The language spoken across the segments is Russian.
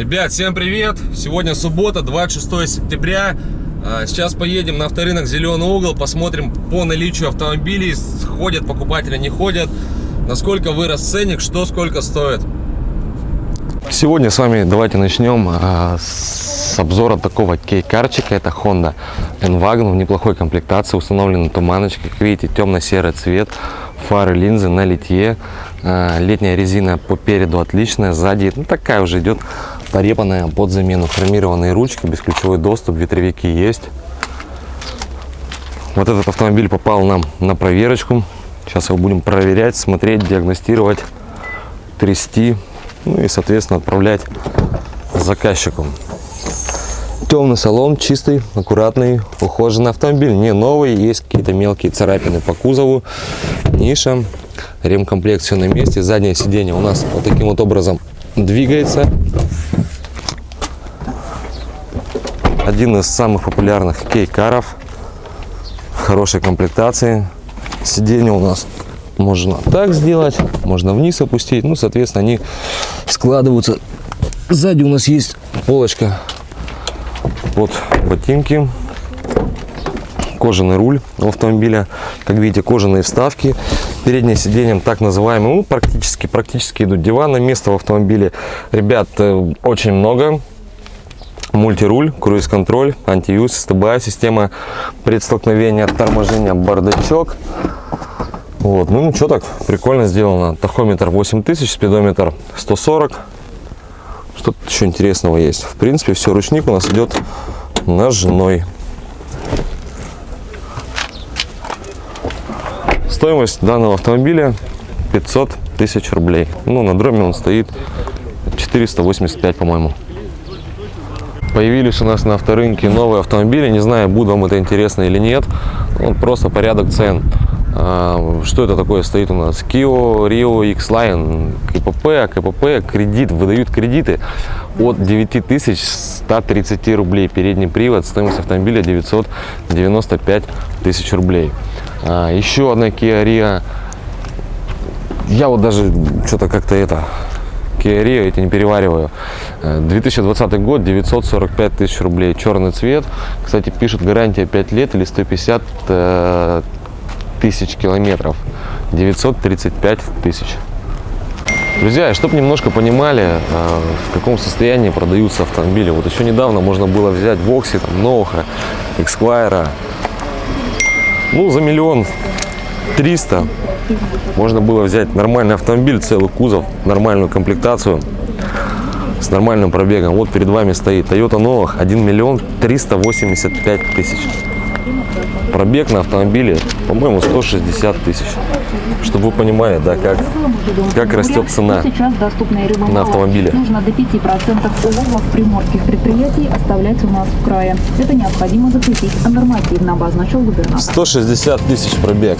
Ребят, всем привет! Сегодня суббота, 26 сентября. А, Сейчас поедем на авторынок Зеленый угол, посмотрим по наличию автомобилей, ходят покупатели, не ходят, насколько вырос ценник, что сколько стоит. Сегодня с вами давайте начнем а, с обзора такого кейкарчика. Это Honda N-Wagon в неплохой комплектации. Установлена туманочка. Как видите, темно-серый цвет. Фары, линзы на литье. А, летняя резина по переду отличная. Сзади ну, такая уже идет порепанная под замену. Хромированные ручки, бесключевой доступ, ветровики есть. Вот этот автомобиль попал нам на проверочку. Сейчас его будем проверять, смотреть, диагностировать, трясти. Ну и, соответственно, отправлять заказчику. Темный салон, чистый, аккуратный, ухоженный автомобиль. Не новый, есть какие-то мелкие царапины по кузову. Ниша, ремкомплект все на месте. Заднее сиденье у нас вот таким вот образом двигается. Один из самых популярных кейкаров. Хорошей комплектации. Сиденье у нас можно так сделать, можно вниз опустить. Ну, соответственно, они складываются. Сзади у нас есть полочка под ботинки. Кожаный руль у автомобиля. Как видите, кожаные вставки. Переднее сиденье так называемое, ну, практически, практически идут диваны. Места в автомобиле, ребят, э, очень много мультируль, круиз-контроль, антиюз, СТБ, система предстолкновения, торможения, бардачок. Вот, ну что так, прикольно сделано. Тахометр 8000, спидометр 140. Что тут еще интересного есть? В принципе, все, ручник у нас идет ножной. Стоимость данного автомобиля 500 тысяч рублей. Ну, на дроме он стоит 485, по-моему. Появились у нас на авторынке новые автомобили. Не знаю, будет вам это интересно или нет. Вот просто порядок цен. А, Что это такое стоит у нас? Kia Rio X-Line, КПП, КПП, кредит, выдают кредиты от 9130 рублей. Передний привод, стоимость автомобиля 995 тысяч рублей. А, Еще одна Kia Rio. Я вот даже что-то как-то это Kia Rio, эти не перевариваю. Э, 2020 год, 945 тысяч рублей. Черный цвет. Кстати, пишут гарантия 5 лет или 150 э, тысяч километров. 935 тысяч. Друзья, чтобы немножко понимали, э, в каком состоянии продаются автомобили. Вот еще недавно можно было взять Вокси, там, Ноуха, Эксквайра. Ну, за миллион триста можно было взять нормальный автомобиль, целый кузов, нормальную комплектацию с нормальным пробегом. Вот перед вами стоит Toyota Novah 1 миллион 385 тысяч. Пробег на автомобиле, по-моему, 160 тысяч. Чтобы вы понимали, да, как, как растет цена на автомобиле. Нужно до 5% уловов приморских предприятий оставлять у нас в крае. Это необходимо запретить, а нормативно обозначил губернатор. 160 тысяч пробег.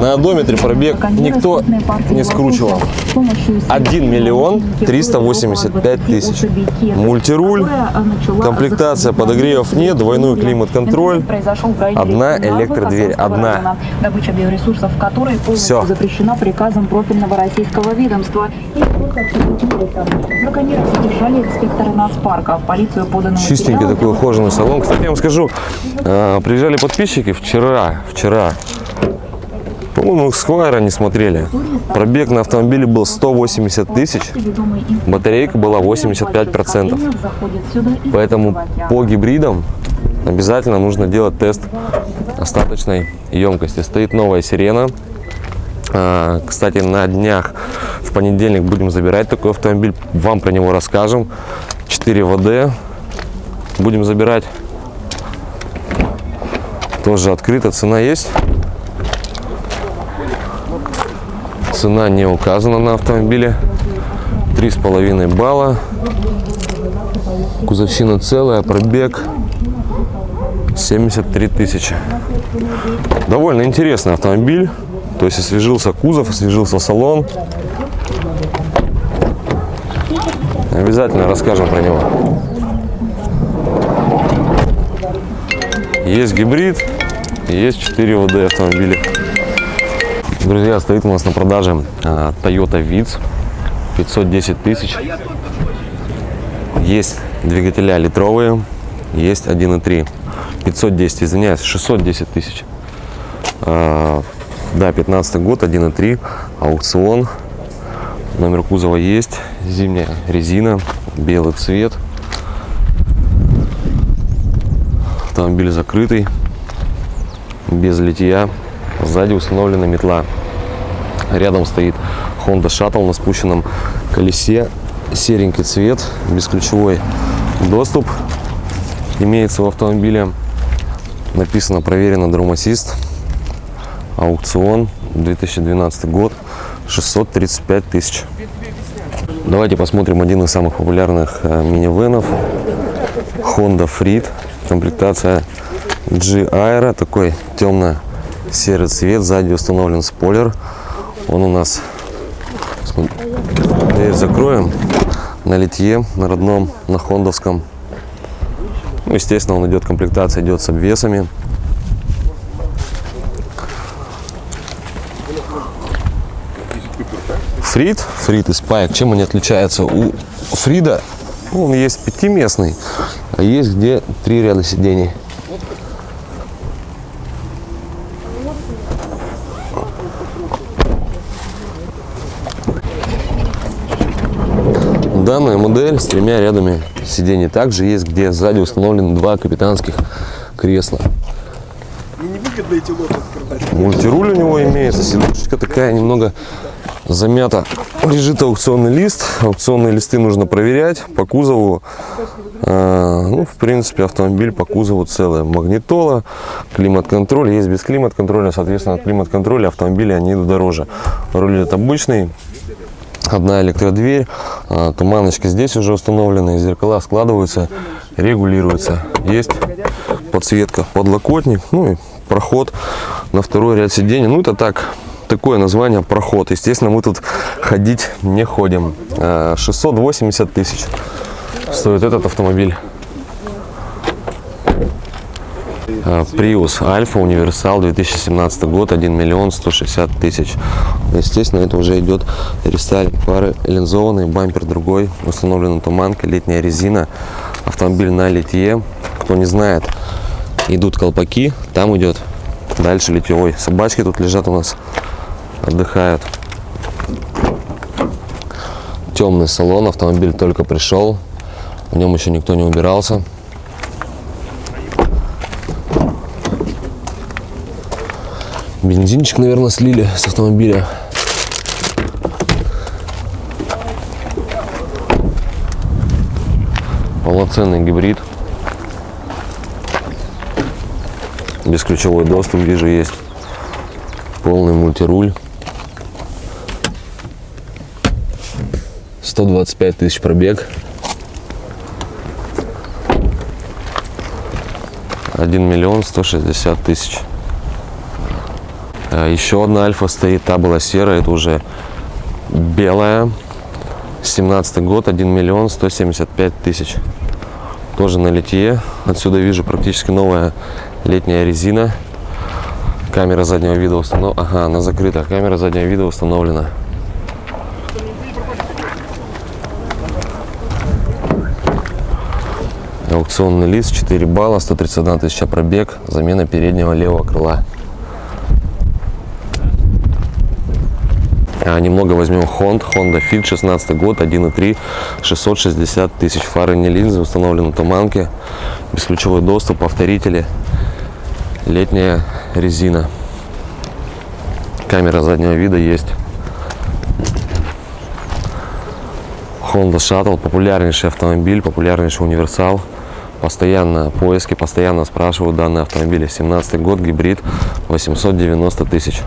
На одометре пробег никто не скручивал. 1 миллион 385 тысяч. Мультируль, комплектация подогревов нет, двойной климат-контроль. одна электродверь, одна. Добыча биоресурсов, которой полностью Всё. запрещена приказом профильного российского ведомства. И. Браконьеров задержали инспекторы нацпарка. В полицию подано Чистенький такой ухоженный салон. Кстати, я вам скажу, э, приезжали подписчики вчера, вчера. По-моему, Сквайра не смотрели. Пробег на автомобиле был 180 тысяч. Батарейка была 85%. Поэтому по гибридам обязательно нужно делать тест остаточной емкости. Стоит новая сирена. А, Кстати, на днях в понедельник будем забирать такой автомобиль. Вам про него расскажем. 4 ВД будем забирать. Тоже открыто. Цена есть. Цена не указана на автомобиле. Три с половиной балла. Кузовщина целая, пробег 73 тысячи. Довольно интересный автомобиль. То есть освежился кузов, освежился салон. Обязательно расскажем про него. Есть гибрид, есть 4 ВД автомобиля. Друзья, стоит у нас на продаже а, Toyota Vitz 510 тысяч. Есть двигателя литровые, есть 1.3. 510, извиняюсь, 610 тысяч. А, да, 15 год, 1.3, аукцион. Номер кузова есть, зимняя резина, белый цвет. Автомобиль закрытый, без литья. Сзади установлена метла. Рядом стоит Honda Shuttle на спущенном колесе. Серенький цвет, бесключевой доступ имеется в автомобиле. Написано проверено Drum Assist. Аукцион 2012 год 635 тысяч. Давайте посмотрим один из самых популярных э, минивенов. Honda Freed. Комплектация G Aero. Такой темно-серый цвет. Сзади установлен спойлер. Он у нас... Дверь закроем. На литье, на родном, на хондовском. Ну, естественно, он идет, комплектация идет с обвесами. Фрид, Фрид и Спайк, чем они отличаются? У Фрида ну, он есть пятиместный, а есть где три ряда сидений. Данная модель с тремя рядами сидений. Также есть, где сзади установлены два капитанских кресла. Мультируль у него имеется, сидушечка такая немного замята. Лежит аукционный лист. Аукционные листы нужно проверять. По кузову, э, ну, в принципе, автомобиль по кузову целый. Магнитола, климат-контроль. Есть без климат-контроля, соответственно, от климат-контроля автомобили они идут дороже. Руль идет обычный. Одна электродверь, а, туманочка здесь уже установлена, зеркала складываются, регулируются. Есть подсветка, подлокотник, ну и проход на второй ряд сидений. Ну это так, такое название проход. Естественно, мы тут ходить не ходим. А, 680 тысяч стоит этот автомобиль. Prius Альфа Универсал 2017 год 1 миллион 160 тысяч естественно это уже идет рестайлинг пары линзованный бампер другой установлена туманка летняя резина автомобиль на литье кто не знает идут колпаки там идет дальше литьевой собачки тут лежат у нас отдыхают темный салон автомобиль только пришел в нем еще никто не убирался Бензинчик, наверное, слили с автомобиля. Полноценный гибрид. Бесключевой доступ, вижу, есть. Полный мультируль. 125 тысяч пробег. 1 миллион 160 тысяч. А, Еще одна альфа стоит, та была серая, это уже белая. 17 год, 1 миллион 175 тысяч. Тоже на литье. Отсюда вижу практически новая летняя резина. Камера заднего вида установлена. Ага, она закрыта. Камера заднего вида установлена. Аукционный лист 4 балла, 131 тысяча пробег, замена переднего левого крыла. А, Немного возьмем Honda, Honda Fit 16 год, 1.3, 660 тысяч. Фары не линзы, установлены туманки, бесключевой доступ, повторители, летняя резина. Камера заднего вида есть. Honda Shuttle, популярнейший автомобиль, популярнейший универсал. Постоянно поиски, постоянно спрашивают данные автомобили. 17 год, гибрид, 890 тысяч.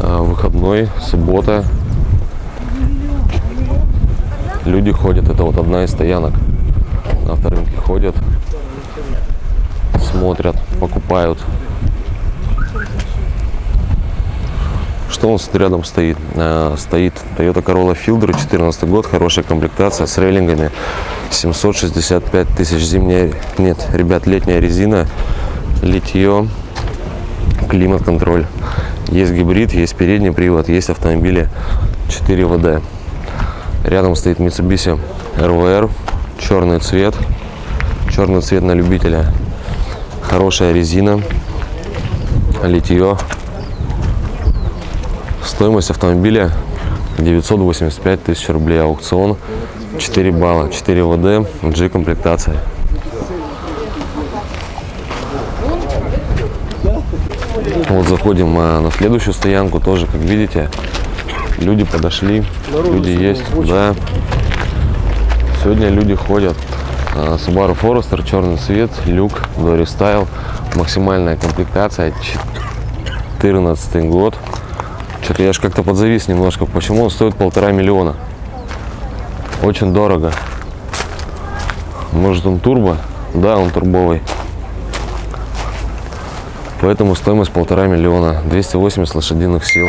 А, выходной, суббота. Люди ходят, это вот одна из стоянок. На авторынке ходят, смотрят, покупают. Что у нас тут рядом стоит? А, Стоит Toyota Corolla Fielder, 14 год, хорошая комплектация с рейлингами. 765 тысяч зимняя, нет, ребят, летняя резина, литье, климат-контроль. Есть гибрид, есть передний привод, есть автомобили 4 ВД. Рядом стоит Mitsubishi РВР, черный цвет, черный цвет на любителя, хорошая резина, литье. Стоимость автомобиля 985 тысяч рублей, аукцион 4 балла, 4 ВД, G комплектация. Вот заходим а, на следующую стоянку, тоже, как видите, люди подошли, люди есть, да. Сегодня люди ходят. А, Subaru Forester, черный цвет, люк, Dory Style, максимальная комплектация, 14 год. Что-то я же как-то подзавис немножко, почему он стоит полтора миллиона. Очень дорого. Может он турбо? Да, он турбовый. Поэтому стоимость полтора миллиона. 280 лошадиных сил.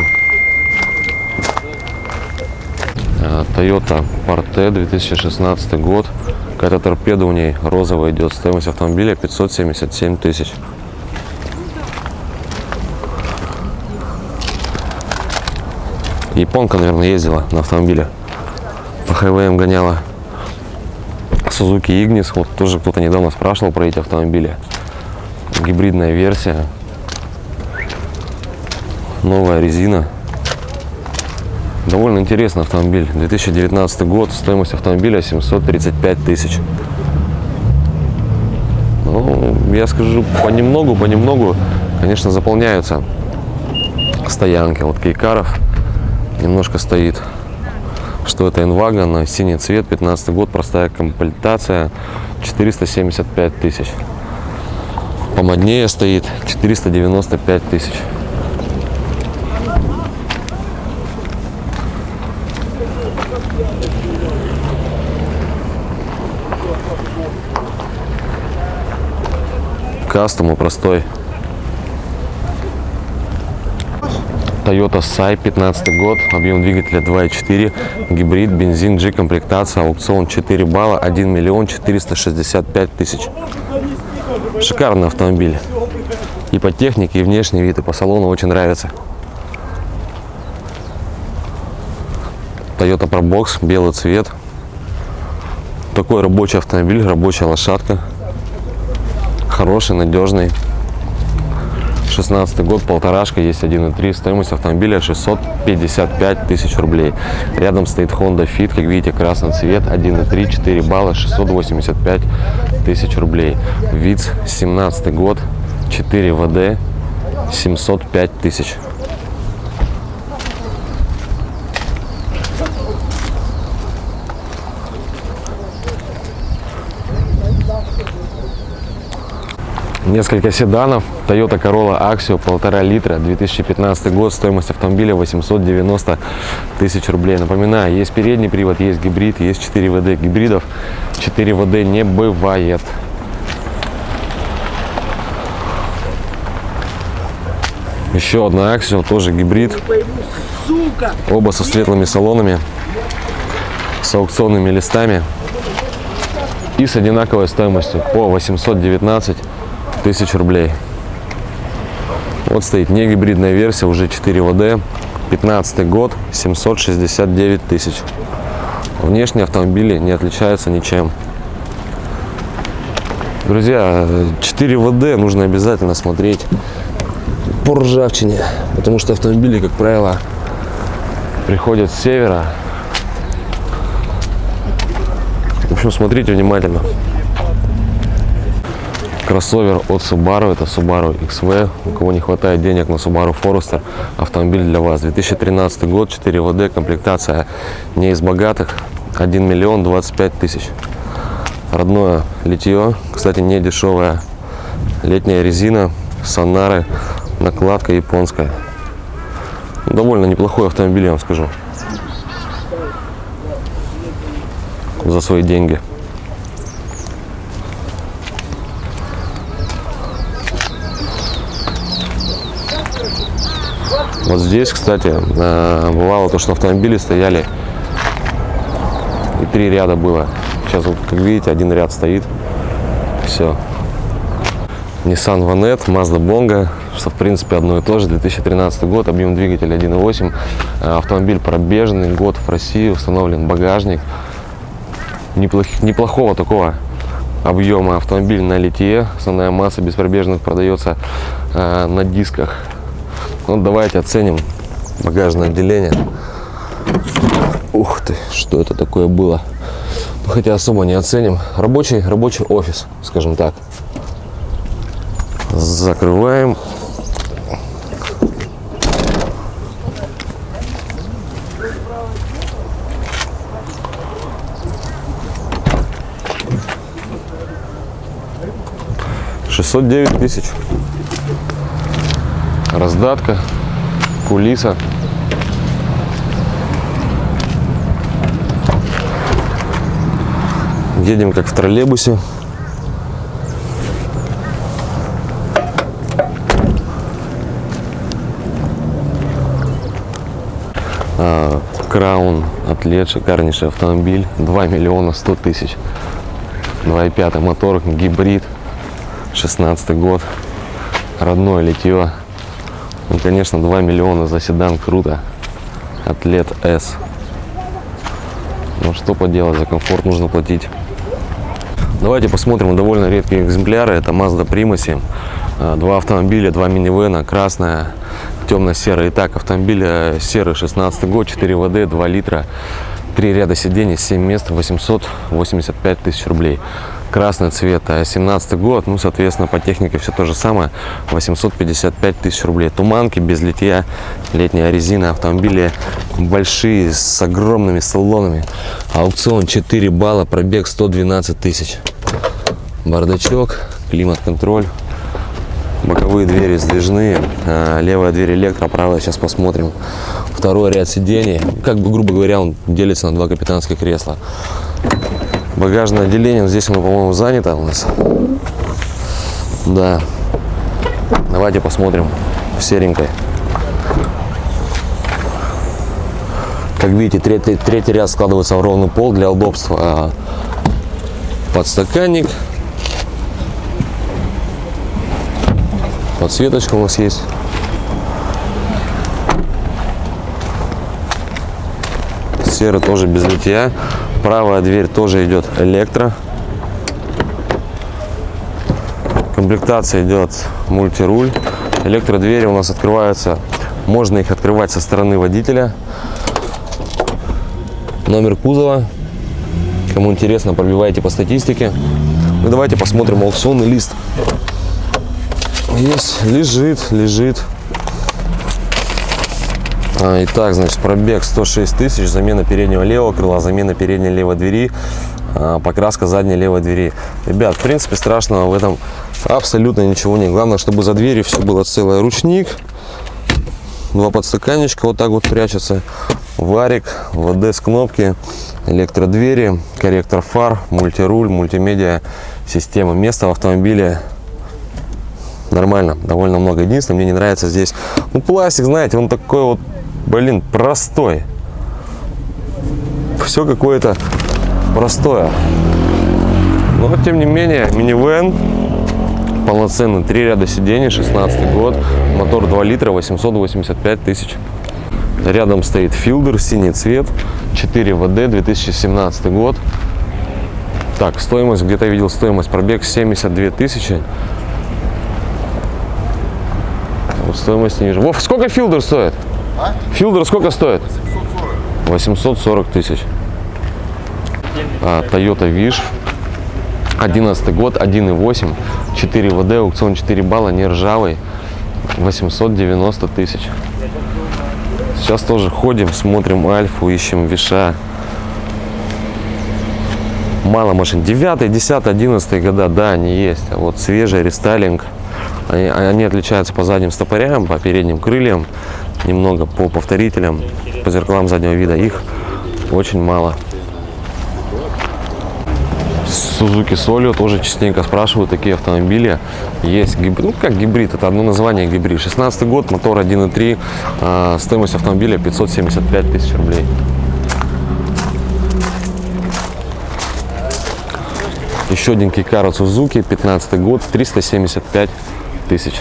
А, Toyota Parte 2016 год. Какая-то торпеда у ней розовая идет. Стоимость автомобиля 577 тысяч. Японка, наверное, ездила на автомобиле. По хайвеям гоняла. Suzuki Ignis. Вот тоже кто-то недавно спрашивал про эти автомобили. Гибридная версия. Новая резина. Довольно интересный автомобиль. 2019 год. Стоимость автомобиля 735 тысяч. Ну, я скажу, понемногу, понемногу, конечно, заполняются стоянки. Вот Кейкаров немножко стоит. Что это Инвага синий цвет, 15 год, простая комплектация, 475 тысяч. Помоднее стоит 495 тысяч. Кастому простой. Toyota Sai, 15 год, объем двигателя 2.4, гибрид, бензин, G комплектация, аукцион 4 балла, 1 миллион 465 тысяч. Шикарный автомобиль. И по технике, и внешний вид, и по салону очень нравится. Toyota Probox, белый цвет. Такой рабочий автомобиль, рабочая лошадка. Хороший, надежный. 16 год, полторашка, есть 1.3, стоимость автомобиля 655 тысяч рублей. Рядом стоит Honda Fit, как видите, красный цвет, 1.3, 4 балла, 685 тысяч рублей. ВИЦ, 17 год, 4 ВД, 705 тысяч. Несколько седанов. Toyota Corolla Axio, полтора литра, 2015 год, стоимость автомобиля 890 тысяч рублей. Напоминаю, есть передний привод, есть гибрид, есть 4 ВД гибридов. 4 ВД не бывает. Еще одна Axio, тоже гибрид. Оба со светлыми салонами, с аукционными листами и с одинаковой стоимостью по 819 тысяч рублей. Вот стоит не гибридная версия, уже 4 ВД, 15 год, 769 тысяч. Внешние автомобили не отличаются ничем. Друзья, 4 ВД нужно обязательно смотреть по ржавчине, потому что автомобили, как правило, приходят с севера. В общем, смотрите внимательно. Кроссовер от Subaru, это Subaru XV. У кого не хватает денег на Subaru Forester, автомобиль для вас. 2013 год, 4 ВД, комплектация не из богатых, 1 миллион 25 тысяч. Родное литье, кстати, не дешевая. Летняя резина, сонары, накладка японская. Довольно неплохой автомобиль, я вам скажу. За свои деньги. Вот здесь, кстати, э, бывало то, что автомобили стояли и три ряда было. Сейчас вот, как видите, один ряд стоит. Все. Nissan Vanette, Mazda Bongo, что в принципе одно и то же. 2013 год, объем двигателя 1.8. Э, Автомобиль пробежный, год в России, установлен багажник. неплох- неплохого такого объема автомобиль на литье. Основная масса беспробежных продается э, на дисках. Ну, давайте оценим багажное отделение. Ух ты, что это такое было. Ну, хотя особо не оценим. Рабочий, рабочий офис, скажем так. Закрываем. Шестьсот девять тысяч. Раздатка, кулиса. Едем как в троллейбусе. А, Краун, атлет, шикарнейший автомобиль. 2 миллиона 100 тысяч. 2.5 мотор, гибрид. 16 год. Родное литье. Ну, конечно, 2 миллиона за седан круто. Атлет S. Ну что поделать, за комфорт нужно платить. Давайте посмотрим довольно редкие экземпляры. Это Mazda Primus. А, Два автомобиля, два минивэна, красная, темно-серая. Итак, автомобиль э, серый, 16 год, 4 ВД, 2 литра, 3 ряда сидений, 7 мест, 885 тысяч рублей. Красный цвет, э, 17 год, ну, соответственно, по технике все то же самое, 855 тысяч рублей. Туманки без литья, летняя резина, автомобили большие, с огромными салонами. Аукцион 4 балла, пробег 112 тысяч. Бардачок, климат-контроль, боковые двери сдвижные, а, левая дверь электро, правая сейчас посмотрим. Второй ряд сидений, как бы, грубо говоря, он делится на два капитанских кресла. Багажное отделение, здесь оно, по-моему, занято у нас. Да. Давайте посмотрим в серенькой. Как видите, третий, третий ряд складывается в ровный пол для удобства. А, Подстаканник. Подсветочка у нас есть. Серый тоже без литья. Правая дверь тоже идет электро. Комплектация идет мультируль. Электродвери у нас открываются. Можно их открывать со стороны водителя. Номер кузова. Кому интересно, пробивайте по статистике. Ну, давайте посмотрим аукционный лист. Есть, лежит, лежит. А, итак, значит, пробег 106 тысяч, замена переднего левого крыла, замена передней левой двери, а, покраска задней левой двери. Ребят, в принципе, страшного в этом абсолютно ничего нет. Главное, чтобы за дверью все было целое. Ручник, два подстаканничка вот так вот прячется, варик, ВД с кнопки, электродвери, корректор фар, мультируль, мультимедиа, система. Места в автомобиле нормально, довольно много. Единственное, мне не нравится здесь, ну, пластик, знаете, он такой вот, блин, простой. Все какое-то простое. Но, тем не менее, минивэн, полноценный, три ряда сидений, 16 год, мотор 2 литра, 885 тысяч. Рядом стоит филдер, синий цвет, 4 ВД, 2017 год. Так, стоимость, где-то видел стоимость, пробег 72 тысячи. Вот стоимость не вижу. Вов, сколько филдер стоит? Филдер сколько стоит? 840 тысяч. А, Toyota Wish. 11 год, 1.8, 4 ВД, аукцион 4 балла, не ржавый. 890 тысяч. Сейчас тоже ходим, смотрим Альфу, ищем Виша. Мало машин. 9, 10, 11 года, да, они есть. А вот свежий рестайлинг. Они, они отличаются по задним стопорям, по передним крыльям, немного по повторителям, по зеркалам заднего вида. Их очень мало. Suzuki Solio тоже частенько спрашивают такие автомобили. Есть гибрид, ну как гибрид, это одно название гибрид. 16 год, мотор 1.3, э, стоимость автомобиля 575 тысяч рублей. Еще один Кикаро Сузуки, 15 год, 375 тысяч.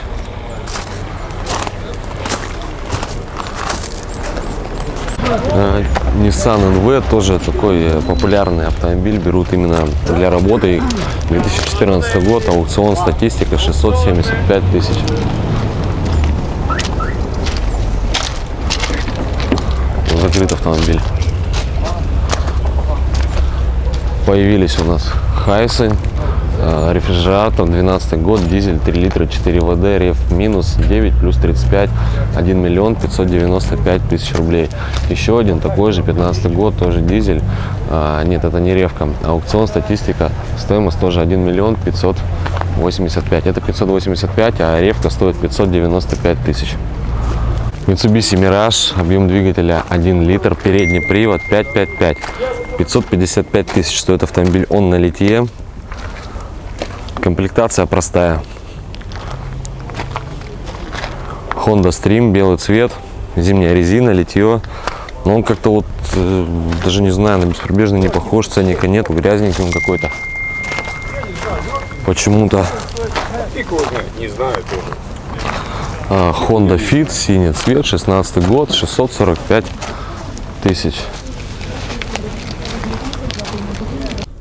Э, Nissan NV тоже такой э, популярный автомобиль. Берут именно для работы. 2014 год, аукцион, статистика 675 тысяч. Закрыт автомобиль. Появились у нас Хайсы, рефрижератор, 12 год, дизель 3 литра 4 ВД, реф минус 9 плюс 35, 1 миллион 595 тысяч рублей. Еще один такой же, 15 год, тоже дизель, А, нет, это не ревка, аукцион, статистика, стоимость тоже 1 миллион 585, это 585, а ревка стоит 595 тысяч. Mitsubishi Mirage, объем двигателя 1 литр, передний привод 555. 555 тысяч стоит автомобиль, он на литье. Комплектация простая. Honda Stream, белый цвет, зимняя резина, литье. Но он как-то вот, э, даже не знаю, на беспробежный не похож, ценника нету, грязненький он какой-то. Почему-то. А, Honda Fit, синий цвет, 16 год, 645 тысяч.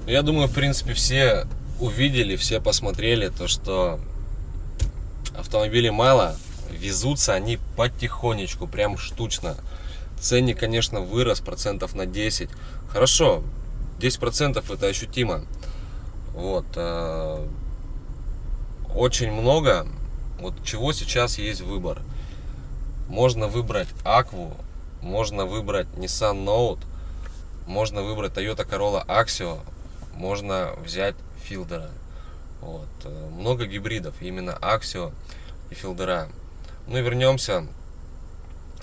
Я думаю, в принципе, все увидели, все посмотрели то, что автомобилей мало, везутся они потихонечку, прям штучно. Ценник, конечно, вырос процентов на 10. Хорошо, 10 процентов это ощутимо. Вот. э, Очень много. Вот чего сейчас есть выбор. Можно выбрать Акву, можно выбрать Nissan Note, можно выбрать Toyota Corolla Axio, можно взять Филдера. Вот. э, Много гибридов, именно Axio и Филдера. Ну и вернемся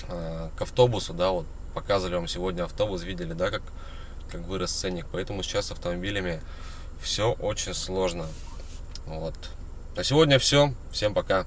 э, к автобусу, да, вот показывали вам сегодня автобус, видели, да, как, как вырос ценник, поэтому сейчас с автомобилями все очень сложно. Вот. На сегодня все, всем пока.